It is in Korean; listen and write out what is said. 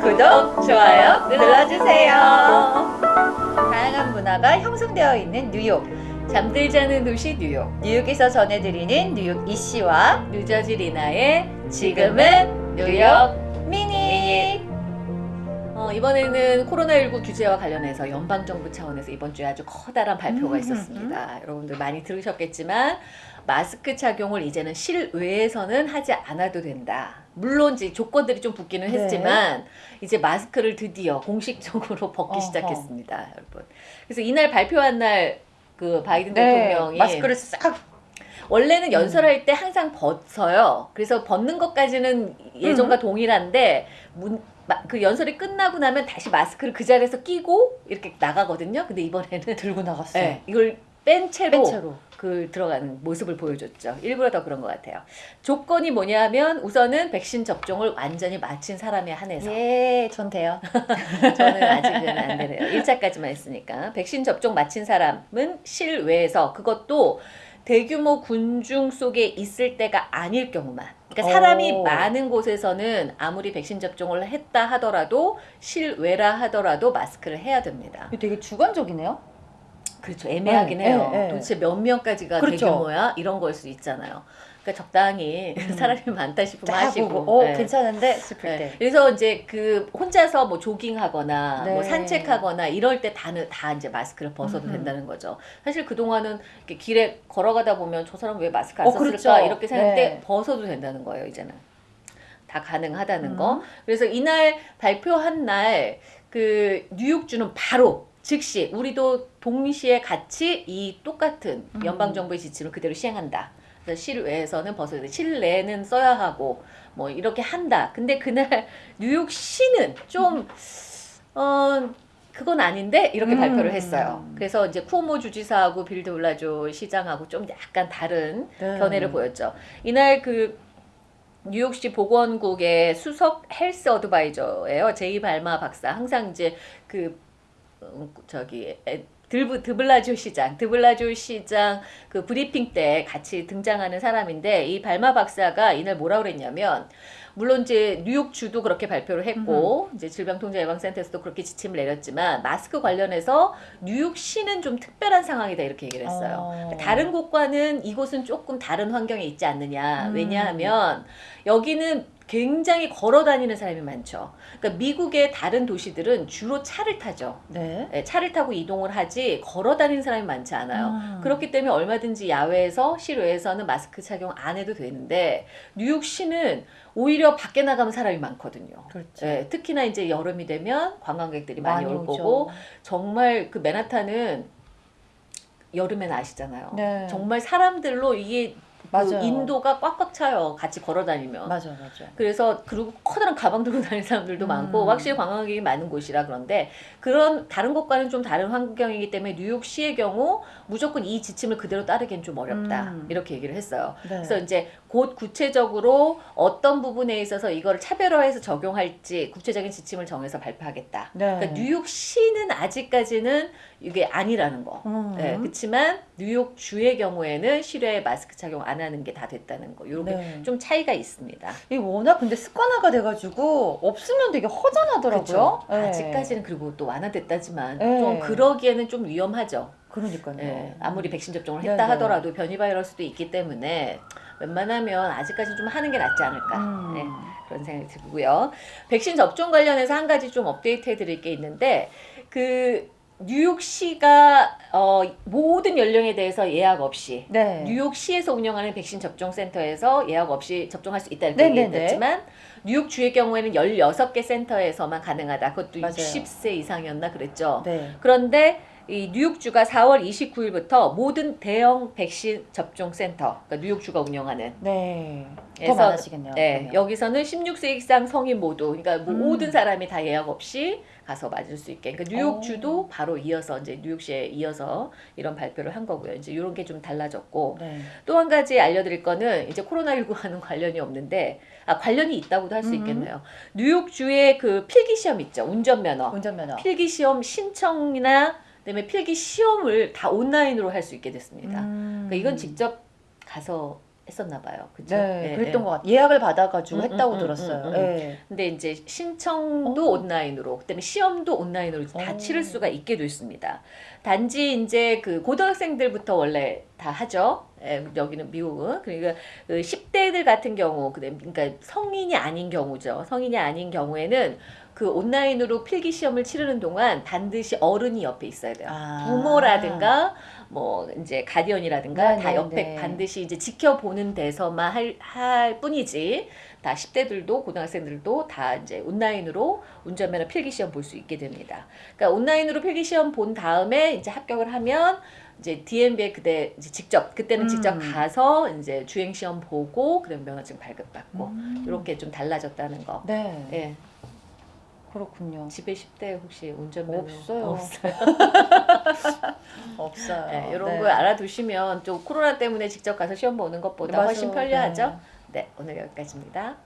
구독, 좋아요 눌러주세요. 다양한 문화가 형성되어 있는 뉴욕. 잠들지 않은 도시 뉴욕. 뉴욕에서 전해드리는 뉴욕 이씨와 뉴저지 리나의 지금은 뉴욕 미니. 어, 이번에는 코로나19 규제와 관련해서 연방정부 차원에서 이번 주에 아주 커다란 발표가 음, 있었습니다. 여러분들 많이 들으셨겠지만 마스크 착용을 이제는 실외에서는 하지 않아도 된다. 물론 이제 조건들이 좀 붙기는 네. 했지만 이제 마스크를 드디어 공식적으로 벗기 어허. 시작했습니다, 여러분. 그래서 이날 발표한 날 그 바이든 네, 대통령이 마스크를 싹 원래는 연설할 때 항상 벗어요. 그래서 벗는 것까지는 예전과 동일한데 문, 마- 그 연설이 끝나고 나면 다시 마스크를 그 자리에서 끼고 이렇게 나가거든요. 근데 이번에는 들고 나갔어요. 네, 이걸 뺀 채로 뺀 채로. 그 들어가는 모습을 보여줬죠. 일부러 더 그런 것 같아요. 조건이 뭐냐면 우선은 백신 접종을 완전히 마친 사람에 한해서 예, 전 돼요. 저는 아직은 안 되네요. 1차까지만 했으니까. 백신 접종 마친 사람은 실외에서 그것도 대규모 군중 속에 있을 때가 아닐 경우만. 그러니까 사람이 오. 많은 곳에서는 아무리 백신 접종을 했다 하더라도 실외라 하더라도 마스크를 해야 됩니다. 되게 주관적이네요. 그렇죠. 애매하긴 네, 해요. 네, 네. 도대체 몇 명까지가 그렇죠. 대규모야? 이런 걸 수 있잖아요. 그러니까 적당히 사람이 많다 싶으면 하시고. 하시고, 어, 네. 괜찮은데 싶을 네. 때. 그래서 이제 그 혼자서 뭐 조깅하거나 네. 뭐 산책하거나 이럴 때 다는 다 이제 마스크를 벗어도 음흠. 된다는 거죠. 사실 그 동안은 이렇게 길에 걸어가다 보면 저 사람 왜 마스크 안 어, 썼을까 그렇죠. 이렇게 생각했는데 네. 벗어도 된다는 거예요 이제는 다 가능하다는 음. 거. 그래서 이날 발표한 날 그 뉴욕주는 바로 즉시 우리도 동시에 같이 이 똑같은 음. 연방 정부의 지침을 그대로 시행한다. 그래서 실외에서는 벗어야 돼. 실내는 써야 하고 뭐 이렇게 한다. 근데 그날 뉴욕시는 좀 어. 그건 아닌데 이렇게 음. 발표를 했어요. 그래서 이제 쿠오모 주지사하고 빌드블라조 시장하고 좀 약간 다른 네. 견해를 보였죠. 이날 그 뉴욕시 보건국의 수석 헬스 어드바이저예요. 제이 발마 박사. 항상 이제 그 음, 저기 에, 드브, 드블라조 시장, 드블라조 시장 그 브리핑 때 같이 등장하는 사람인데 이 발마 박사가 이날 뭐라 그랬냐면 물론 이제 뉴욕 주도 그렇게 발표를 했고 이제 질병통제예방센터에서도 그렇게 지침을 내렸지만 마스크 관련해서 뉴욕시는 좀 특별한 상황이다 이렇게 얘기를 했어요. 어. 그러니까 다른 곳과는 이곳은 조금 다른 환경에 있지 않느냐. 음. 왜냐하면 여기는 굉장히 걸어 다니는 사람이 많죠. 그러니까 미국의 다른 도시들은 주로 차를 타죠. 네. 예, 차를 타고 이동을 하지 걸어 다니는 사람이 많지 않아요. 음. 그렇기 때문에 얼마든지 야외에서 실외에서는 마스크 착용 안 해도 되는데 뉴욕시는 오히려 밖에 나가면 사람이 많거든요. 그렇죠. 예, 특히나 이제 여름이 되면 관광객들이 많이, 올 오죠. 거고 정말 그 맨하탄은 여름엔 아시잖아요. 네. 정말 사람들로 이게 그 맞아요. 인도가 꽉꽉 차요. 같이 걸어 다니면. 맞아, 맞아. 그래서 그리고 커다란 가방 들고 다니는 사람들도 음. 많고 확실히 관광객이 많은 곳이라 그런데 그런 다른 곳과는 좀 다른 환경이기 때문에 뉴욕시의 경우 무조건 이 지침을 그대로 따르기는 좀 어렵다 음. 이렇게 얘기를 했어요. 네. 그래서 이제 곧 구체적으로 어떤 부분에 있어서 이걸 차별화해서 적용할지 구체적인 지침을 정해서 발표하겠다. 네. 그러니까 뉴욕시는 아직까지는 이게 아니라는 거. 음. 네, 그렇지만 뉴욕 주의 경우에는 실외에 마스크 착용 안 하는 게 다 됐다는 거. 요렇게 네. 좀 차이가 있습니다. 이 워낙 근데 습관화가 돼가지고 없으면 되게 허전하더라고요. 네. 아직까지는 그리고 또 완화됐다지만 네. 좀 그러기에는 좀 위험하죠. 그러니까요. 예, 아무리 백신 접종을 네, 했다 네. 하더라도 변이 바이러스도 있기 때문에 웬만하면 아직까지 좀 하는 게 낫지 않을까. 음. 네, 그런 생각이 들고요. 백신 접종 관련해서 한 가지 좀 업데이트 해드릴 게 있는데 그 뉴욕시가 어, 모든 연령에 대해서 예약 없이 네. 뉴욕시에서 운영하는 백신 접종 센터에서 예약 없이 접종할 수 있다 네, 이렇게 네, 얘기했지만 뉴욕 주의 경우에는 16개 센터에서만 가능하다. 그것도 맞아요. 60세 이상이었나 그랬죠. 네. 그런데 이 뉴욕주가 4월 29일부터 모든 대형 백신 접종 센터, 그러니까 뉴욕주가 운영하는 네. 더 많아지겠네요. 네, 그러면. 여기서는 16세 이상 성인 모두, 그러니까 뭐 음. 모든 사람이 다 예약 없이 가서 맞을 수 있게. 그러니까 뉴욕주도 오. 바로 이어서 이제 뉴욕시에 이어서 이런 발표를 한 거고요. 이제 이런 게 좀 달라졌고 네. 또한 가지 알려드릴 거는 이제 코로나19와는 관련이 없는데 아 관련이 있다고도 할수 음. 있겠네요. 뉴욕주의 그 필기 시험 있죠, 운전면허. 운전면허. 필기 시험 신청이나 그다음에 필기 시험을 다 온라인으로 할 수 있게 됐습니다. 음. 그러니까 이건 직접 가서 했었나 봐요. 그죠? 네, 예, 그랬던 예. 것 같아요. 예약을 받아가지고 음, 했다고 음, 음, 들었어요. 음, 음. 예. 근데 이제 신청도 어. 온라인으로, 그다음에 시험도 온라인으로 다 어. 치를 수가 있게 됐습니다. 단지 이제 그 고등학생들부터 원래 다 하죠. 예, 여기는 미국은 그러니까 그 10대들 같은 경우, 그러니까 성인이 아닌 경우죠. 성인이 아닌 경우에는 그 온라인으로 필기 시험을 치르는 동안 반드시 어른이 옆에 있어야 돼요. 아. 부모라든가 뭐 이제 가디언이라든가 네, 다 네, 옆에 네. 반드시 이제 지켜보는 데서만 할, 할 뿐이지 다 10대들도 고등학생들도 다 이제 온라인으로 운전면허 필기 시험 볼 수 있게 됩니다. 그러니까 온라인으로 필기 시험 본 다음에 이제 합격을 하면 이제 DMV에 그때 이제 직접 그때는 직접 음. 가서 이제 주행 시험 보고 그다음 면허증 발급받고 음. 이렇게 좀 달라졌다는 거. 네, 예. 그렇군요. 집에 10대 혹시 운전면허 없어요. 없어요. 없어요. 네, 이런 네. 걸 알아두시면 좀 코로나 때문에 직접 가서 시험 보는 것보다 맞아. 훨씬 편리하죠. 네. 네, 오늘 여기까지입니다.